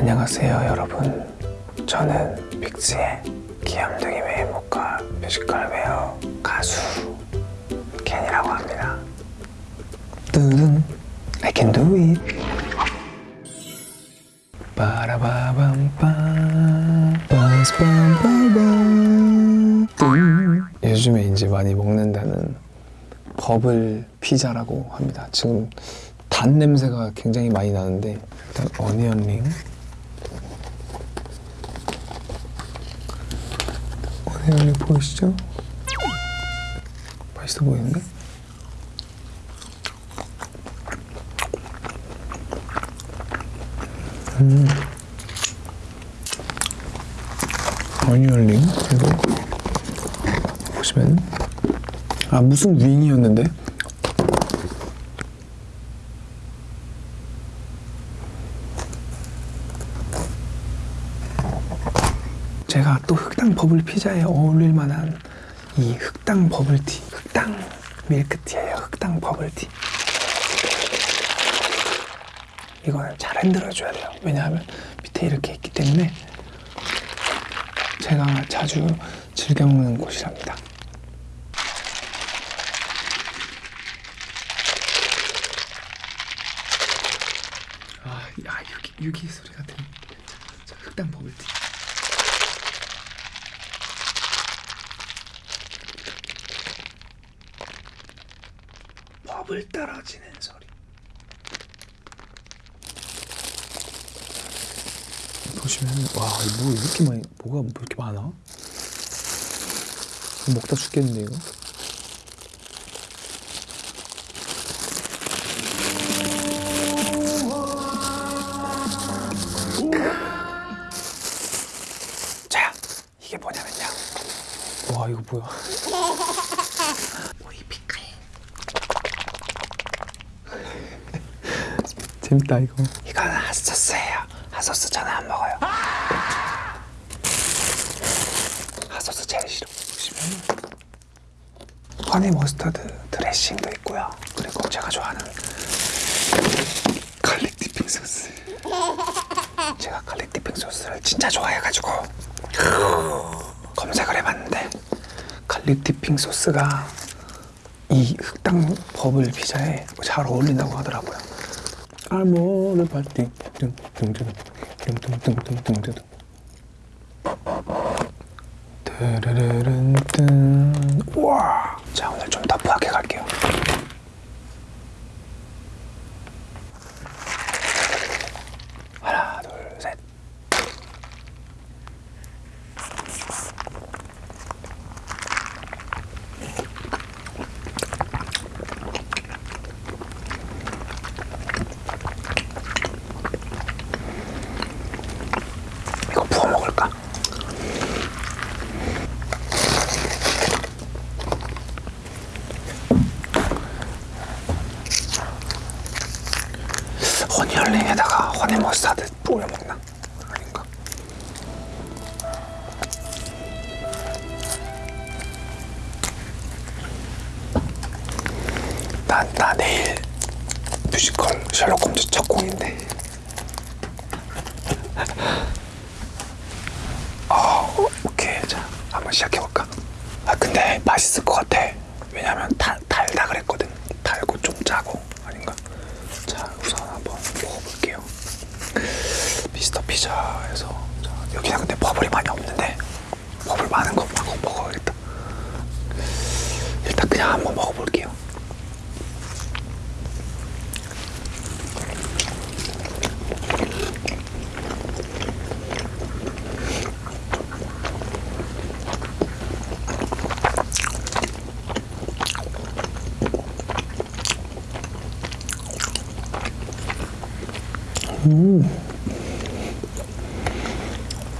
안녕하세요 여러분. 저는 빅스의 귀염둥이 외모과 뮤지컬 배우 가수 켄이라고 합니다. 뚜둔 I can do it. 요즘에 이제 많이 먹는다는 버블 피자라고 합니다. 지금 단 냄새가 굉장히 많이 나는데 일단 어니언링 어니언링 보이시죠? 맛있어 보이는데? 음. 어니언링 그리고 보시면 아 무슨 윙이었는데? 제가 또 흑당 버블 피자에 어울릴 만한 이 흑당 버블티, 흑당 밀크티예요. 흑당 버블티. 이거는 잘 흔들어 줘야 돼요. 왜냐하면 밑에 이렇게 있기 때문에 제가 자주 즐겨 먹는 곳이랍니다. 아, 야, 유기, 유기 소리 같은. 자, 흑당 버블티. 버블 떨어지는 소리. 보시면 와, 이거 뭐 이렇게 많이 뭐가 뭐 이렇게 많아? 먹다 죽겠는데 이거. 자, 이게 뭐냐면요. 와, 이거 뭐야? 오이 피클. 재밌다 이거. 이거는 핫소스예요. 핫소스 저는 안 먹어요. 핫소스 제일 싫어. 보시면 honey mustard 드레싱도 있고요. 그리고 제가 좋아하는 garlic dipping 소스. 제가 garlic dipping 소스를 진짜 좋아해가지고 검색을 해봤는데 garlic dipping 소스가 이 흑당 버블 피자에 잘 어울린다고 하더라고요. 알모르 파티 뚱뚱뚱뚱뚱뚱뚱뚱뚱 드르르른뜬 우와 자 오늘 좀 터프하게 갈게요 하나 둘셋 이거 부어 먹을까? onion ring에다가 honey mustard 뿌려 먹나? 아닌가? 나, 나 내일 뮤지컬 셜록 홈즈 첫 공인데 아, 오케이. 자, 한번 시작해볼까? 아, 근데 맛있을 것 같아. 왜냐면 달, 달다 그랬거든. 달고 좀 짜고. 아닌가? 자, 우선 한번 먹어볼게요. 미스터 피자에서. 자, 여기는 근데 버블이 많이 없는데. 버블 많은 거 먹어, 먹어야겠다. 일단 그냥 한번 먹어볼게요.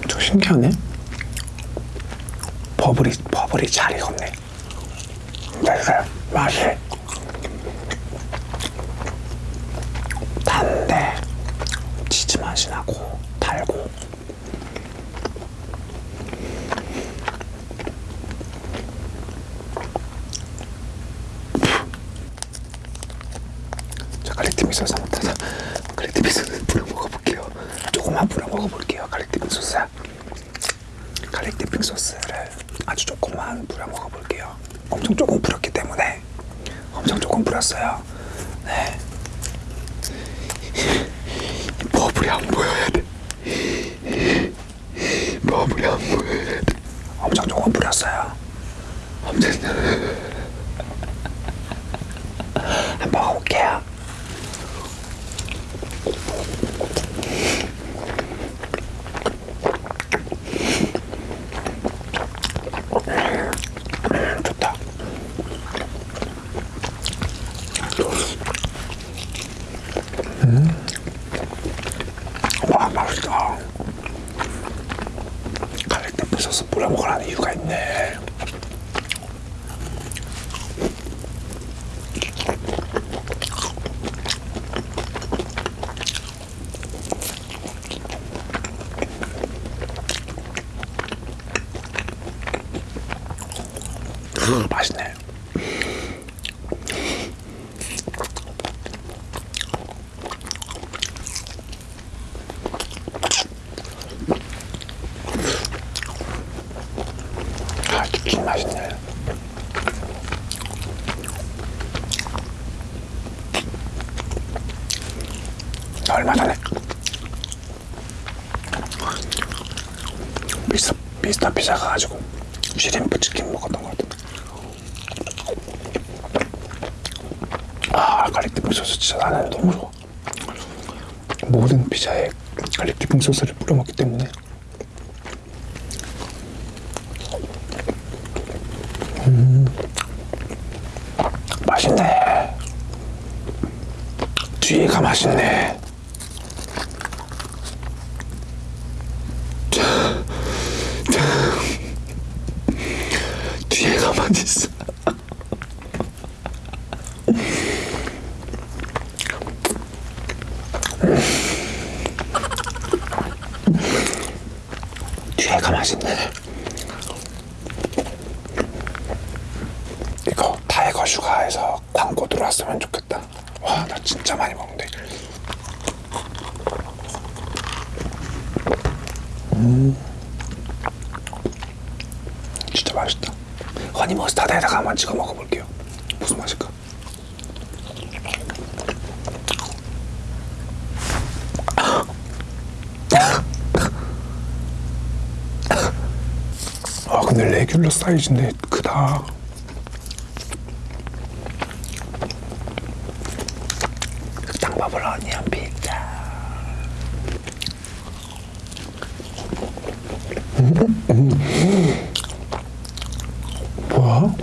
좀 신기하네. 버블이 버블이 잘 익었네. 그래서 맛이 단데 치즈 맛이 나고 달고. 자, 갈릭 한번 타자. garlic 미소스 뿌려 먹어볼게요. 조금 조금만 뿌려 먹어볼게요. garlic dipping 소스. garlic dipping 소스를 아주 조금만 뿌려 먹어볼게요. 엄청 조금 뿌렸기 때문에. 엄청 조금 뿌렸어요. 네. 버블이 안 보여야 돼. 버블이 안 보여야 돼. 엄청 조금 뿌렸어요. 엄청 한번 먹어볼게요 좋다. 음. 와 맛있다. 갈릭 소스 뿌려 먹으라는 이유가 있네. 음, 맛있네. 아, 치킨 맛있네. 얼마 전에. 미스터, 미스터 피자 가가지고 shrimp 치킨 먹었던 것 같은데. 아 garlic dipping 소스 진짜 나는 너무 좋아. 모든 피자에 garlic dipping 소스를 뿌려 먹기 때문에. 음 맛있네. 뒤에가 맛있네 뒤에가 맛있어 뒤에가 맛있네. 이거 타이거 슈가에서 광고 들어왔으면 좋겠다. 와, 나 진짜 많이 먹는데. 음, 진짜 맛있다. 허니 머스타드에다가 한번 찍어 먹어볼게요. 무슨 맛일까? 아 근데 레귤러 사이즈인데 크다. 땅밥을 어니언 피자 뭐야?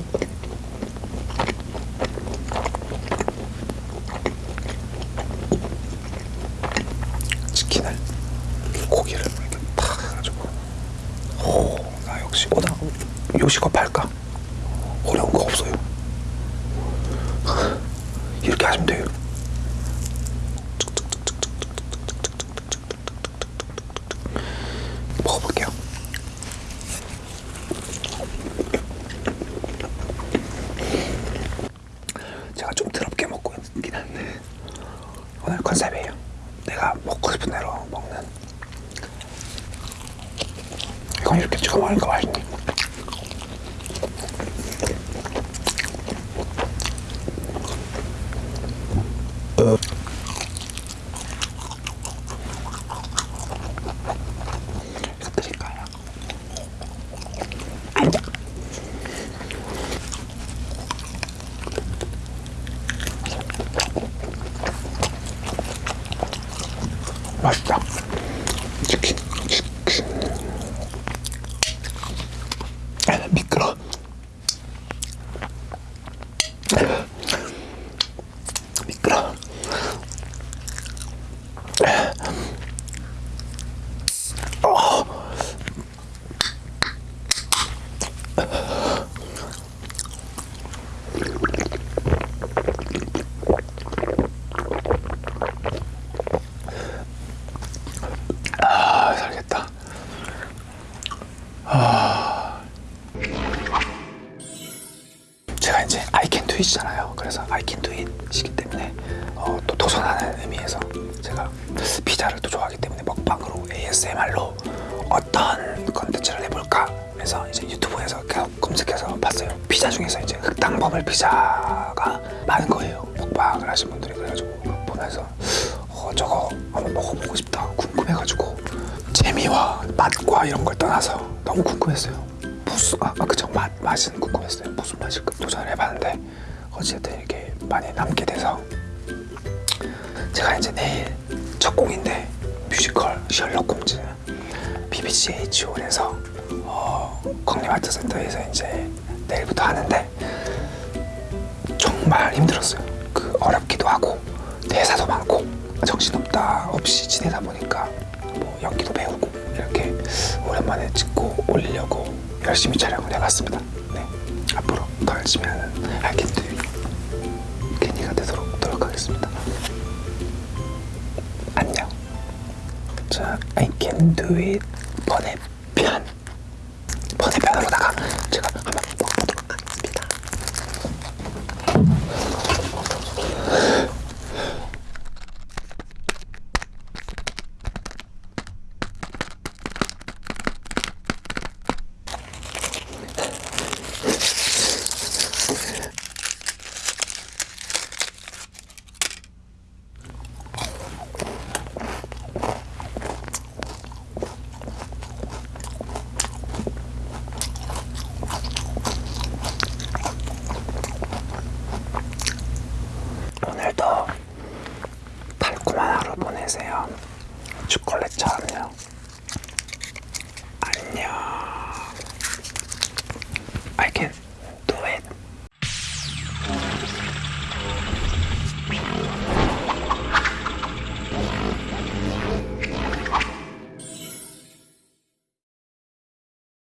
치킨을 고기를 이렇게 탁 해가지고 오, 나 역시 오다 요식업 할까? 어려운 거 없어요. 이렇게 하시면 돼요. 먹어볼게요. 제가 좀 더럽게 먹고 있긴 한데 오늘 컨셉이에요. 내가 먹고 싶은 대로 먹는 이건 이렇게 찍어 먹으니까 맛있네. 이거 드릴까요? 앉아. 맛있다. 치킨, 치킨. 아, 미끄러. 미끄러. 아, 살겠다. 제 it잖아요. 그래서 I can do it 시기 때문에 어, 또 도전하는 의미에서 제가 피자를 또 좋아하기 때문에 먹, 먹방으로 ASMR로 어떤 컨텐츠를 해볼까 해서 이제 유튜브에서 계속 검색해서 봤어요. 피자 중에서 이제 흑당버블 피자가 많은 거예요. 먹방을 하신 분들이 그래가지고 보면서 어 저거 한번 먹어보고 싶다 궁금해가지고 재미와 맛과 이런 걸 떠나서 너무 궁금했어요. 무슨 아, 아 그쵸 맛 맛은 궁금했어요. 무슨 맛일까 도전을 해봤는데 어쨌든 이렇게 많이 남게 돼서 제가 이제 내일 첫 공인데 뮤지컬 셜록 홈즈 BBC H.O.에서 어, 국립 아트센터에서 이제 내일부터 하는데 정말 힘들었어요. 그 어렵기도 하고 대사도 많고 정신없다 없이 지내다 보니까 뭐 연기도 배우고 이렇게 오랜만에 찍고 올리려고 열심히 촬영을 해봤습니다. 네 앞으로 더 열심히 하는 알겠드 괜히가 되도록 노력하겠습니다. 안녕. 자, I can do it 번외 계세요. 초콜릿처럼요?